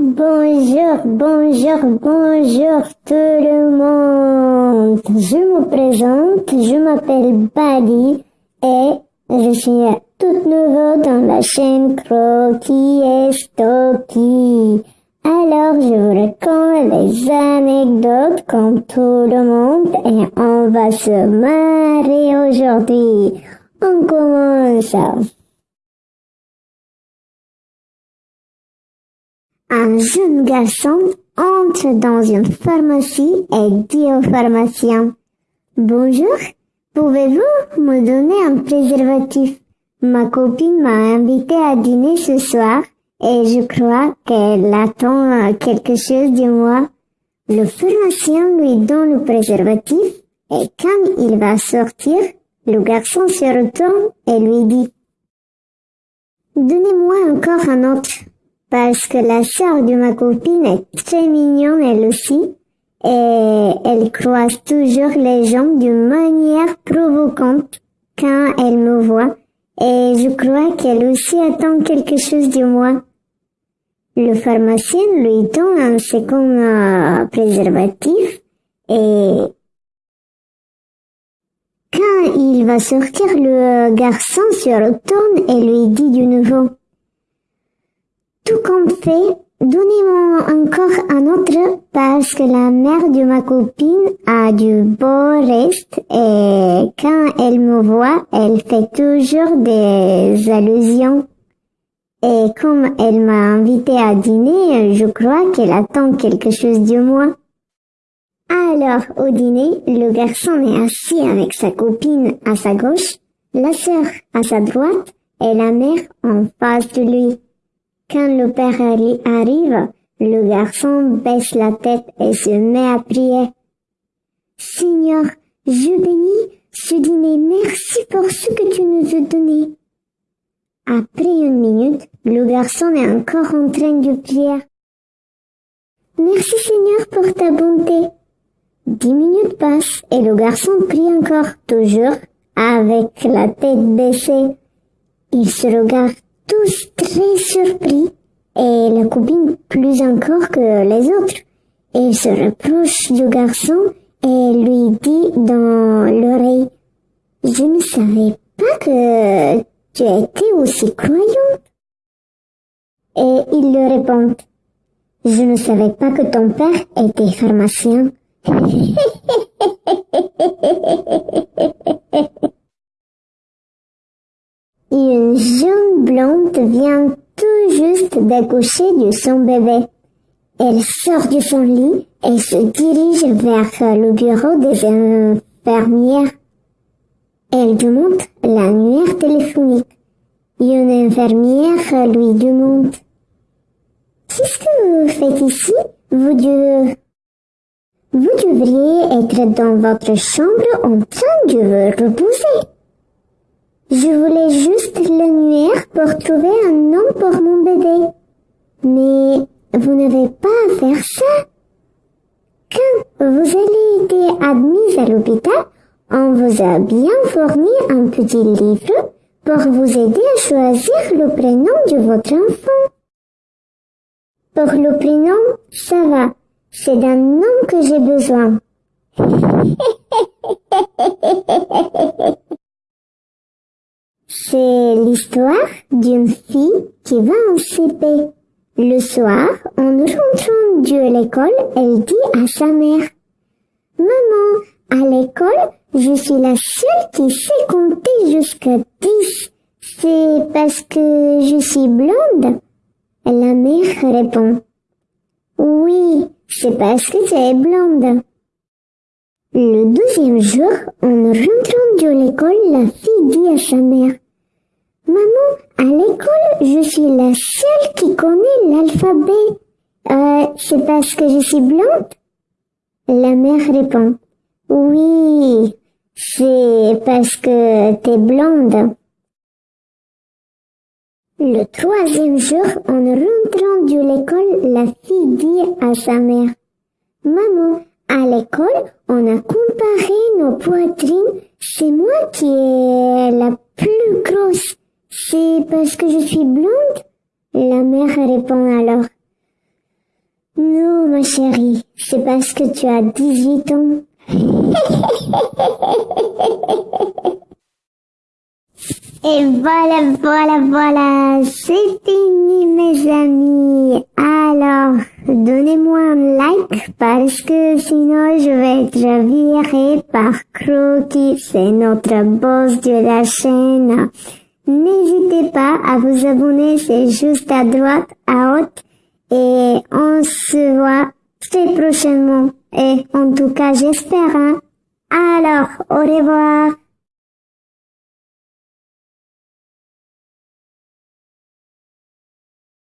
Bonjour, bonjour, bonjour tout le monde. Je me présente, je m'appelle Bali et je suis toute nouvelle dans la chaîne Croquis et Stocky. Alors je vous raconte des anecdotes comme tout le monde et on va se marrer aujourd'hui. On commence. Un jeune garçon entre dans une pharmacie et dit au pharmacien Bonjour, pouvez-vous me donner un préservatif? Ma copine m'a invité à dîner ce soir et je crois qu'elle attend quelque chose de moi. Le pharmacien lui donne le préservatif et quand il va sortir, le garçon se retourne et lui dit Donnez-moi encore un autre parce que la sœur de ma copine est très mignonne elle aussi et elle croise toujours les gens d'une manière provocante quand elle me voit et je crois qu'elle aussi attend quelque chose de moi. Le pharmacien lui donne un second euh, préservatif et quand il va sortir, le garçon se retourne et lui dit de nouveau tout compte fait, donnez-moi encore un autre parce que la mère de ma copine a du beau reste et quand elle me voit, elle fait toujours des allusions. Et comme elle m'a invité à dîner, je crois qu'elle attend quelque chose de moi. Alors, au dîner, le garçon est assis avec sa copine à sa gauche, la sœur à sa droite et la mère en face de lui. Quand le père arrive, le garçon baisse la tête et se met à prier. Seigneur, je bénis ce dîner, merci pour ce que tu nous as donné. Après une minute, le garçon est encore en train de prier. Merci Seigneur pour ta bonté. Dix minutes passent et le garçon prie encore, toujours avec la tête baissée. Il se regarde tous très surpris et la copine plus encore que les autres. Il se rapproche du garçon et lui dit dans l'oreille Je ne savais pas que tu étais aussi croyante. Et il lui répond Je ne savais pas que ton père était pharmacien. Une jeune vient tout juste d'accoucher de son bébé. Elle sort de son lit et se dirige vers le bureau des infirmières. Elle demande l'annuaire téléphonique. Une infirmière lui demande Qu'est-ce que vous faites ici? Vous, vous devriez être dans votre chambre en train de vous reposer. Je voulais juste l'annuaire pour trouver un nom pour mon bébé. Mais vous n'avez pas à faire ça. Quand vous avez été admise à l'hôpital, on vous a bien fourni un petit livre pour vous aider à choisir le prénom de votre enfant. Pour le prénom, ça va. C'est d'un nom que j'ai besoin. C'est l'histoire d'une fille qui va en CP. Le soir, en rentrant de l'école, elle dit à sa mère, Maman, à l'école, je suis la seule qui sait compter jusqu'à dix. C'est parce que je suis blonde? La mère répond, Oui, c'est parce que tu es blonde. Le deuxième jour, en rentrant de l'école, la fille dit à sa mère, Maman, à l'école, je suis la seule qui connaît l'alphabet. Euh, c'est parce que je suis blonde? La mère répond, Oui, c'est parce que t'es blonde. Le troisième jour, en rentrant de l'école, la fille dit à sa mère, Maman, à l'école, on a comparé nos poitrines. C'est moi qui est la plus grosse. C'est parce que je suis blonde? La mère répond alors. Non, ma chérie, c'est parce que tu as 18 ans. Et voilà, voilà, voilà, c'est fini mes amis. Donnez-moi un like parce que sinon je vais être viré par Croquis, c'est notre boss de la chaîne. N'hésitez pas à vous abonner, c'est juste à droite, à haute. Et on se voit très prochainement. Et en tout cas, j'espère. Hein. Alors, au revoir.